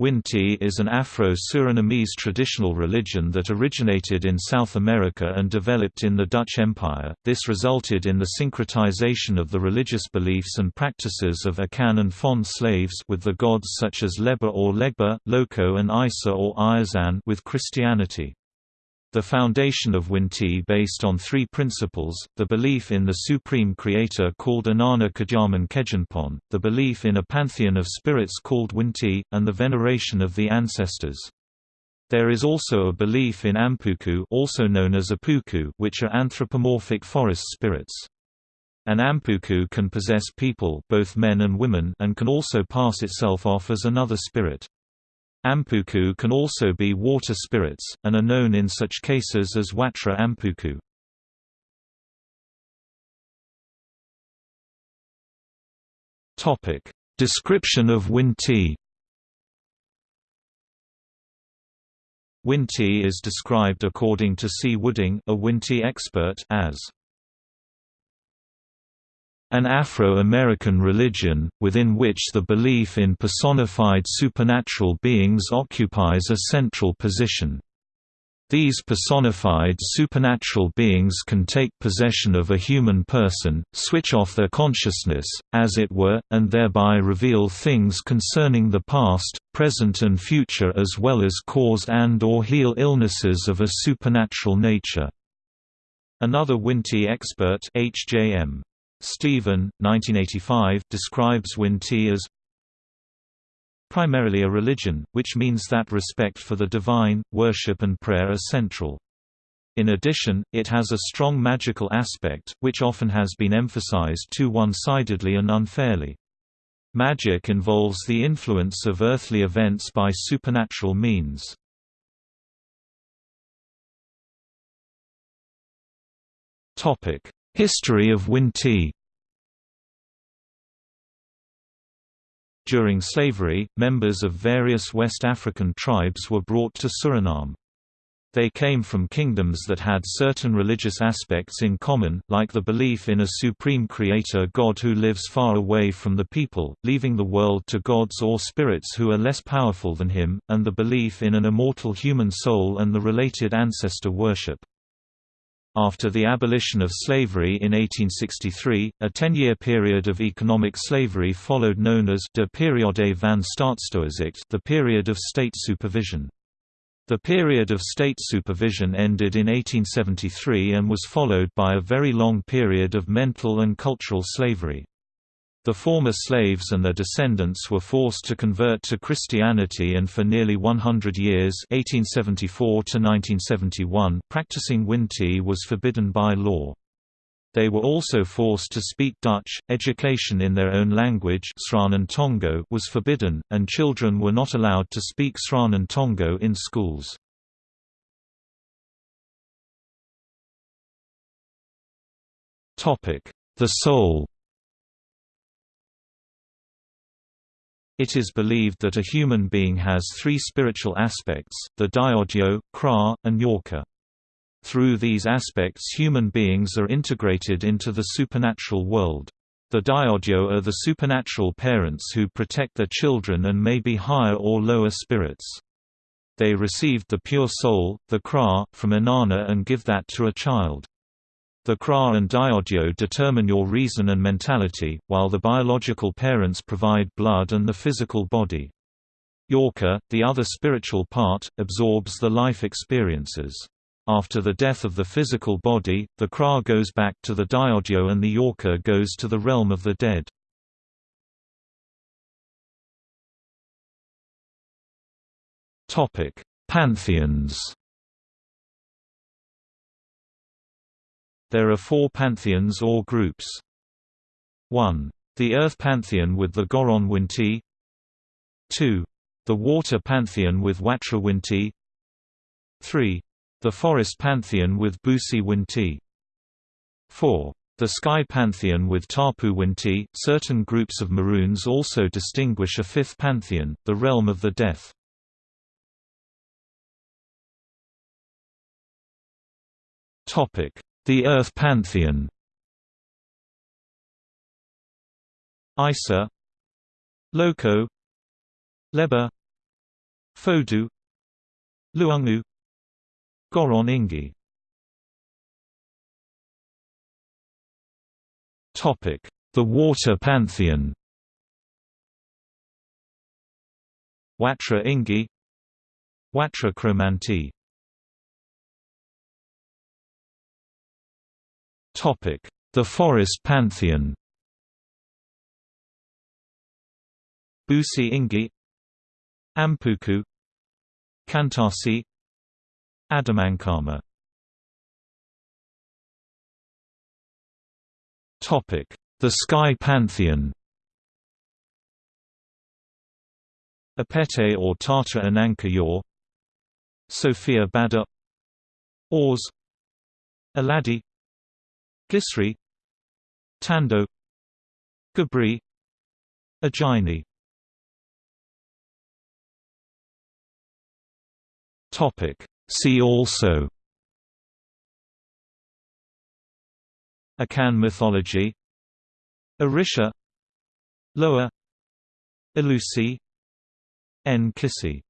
Winti is an Afro-Surinamese traditional religion that originated in South America and developed in the Dutch Empire. This resulted in the syncretization of the religious beliefs and practices of Akan and Fon slaves with the gods such as Leba or Legba, Loco and Isa or Ayizan with Christianity. The foundation of Winti based on three principles, the belief in the supreme creator called Anana Kajaman Kejanpon, the belief in a pantheon of spirits called Winti, and the veneration of the ancestors. There is also a belief in Ampuku also known as Apuku which are anthropomorphic forest spirits. An Ampuku can possess people both men and, women and can also pass itself off as another spirit. Ampuku can also be water spirits, and are known in such cases as Watra Ampuku. Description of Winti Winti is described according to C. Wooding a Winti expert as an Afro-American religion, within which the belief in personified supernatural beings occupies a central position. These personified supernatural beings can take possession of a human person, switch off their consciousness, as it were, and thereby reveal things concerning the past, present and future as well as cause and or heal illnesses of a supernatural nature. Another Winti expert H.J.M. Stephen, 1985, describes Winti as primarily a religion, which means that respect for the divine, worship and prayer are central. In addition, it has a strong magical aspect, which often has been emphasized too one-sidedly and unfairly. Magic involves the influence of earthly events by supernatural means. History of Winti During slavery, members of various West African tribes were brought to Suriname. They came from kingdoms that had certain religious aspects in common, like the belief in a supreme creator god who lives far away from the people, leaving the world to gods or spirits who are less powerful than him, and the belief in an immortal human soul and the related ancestor worship. After the abolition of slavery in 1863, a ten-year period of economic slavery followed known as de periode van staatstoezicht the period of state supervision. The period of state supervision ended in 1873 and was followed by a very long period of mental and cultural slavery. The former slaves and their descendants were forced to convert to Christianity and for nearly 100 years 1874 practicing Winti was forbidden by law. They were also forced to speak Dutch, education in their own language Tongo was forbidden, and children were not allowed to speak Sranan Tongo in schools. The soul It is believed that a human being has three spiritual aspects, the Diadio, Kra, and Yorka. Through these aspects human beings are integrated into the supernatural world. The Diadio are the supernatural parents who protect their children and may be higher or lower spirits. They received the pure soul, the Kra, from Anana and give that to a child. The Kra and Diadio determine your reason and mentality, while the biological parents provide blood and the physical body. Yorka, the other spiritual part, absorbs the life experiences. After the death of the physical body, the Kra goes back to the Diadio and the Yorka goes to the realm of the dead. Pantheons There are four pantheons or groups. 1. The Earth Pantheon with the Goron Winti 2. The Water Pantheon with Watra Winti 3. The Forest Pantheon with Busi Winti 4. The Sky Pantheon with Tapu Winti. Certain groups of Maroons also distinguish a fifth pantheon, the realm of the death. Topic: the Earth Pantheon. Isa Loco Leba Fodu Luungu Goron Ingi. Topic: The water pantheon. Watra Ingi Watra Kromanti The forest pantheon. Busi Ingi Ampuku Kantasi Adamankama. Topic: The Sky Pantheon. Apete or Tata Ananka Yor Sophia Bada Ors Aladi Gisri Tando Gabri Agini Topic. See also. Akan mythology. Orisha Loa. Elusi. N. Kissi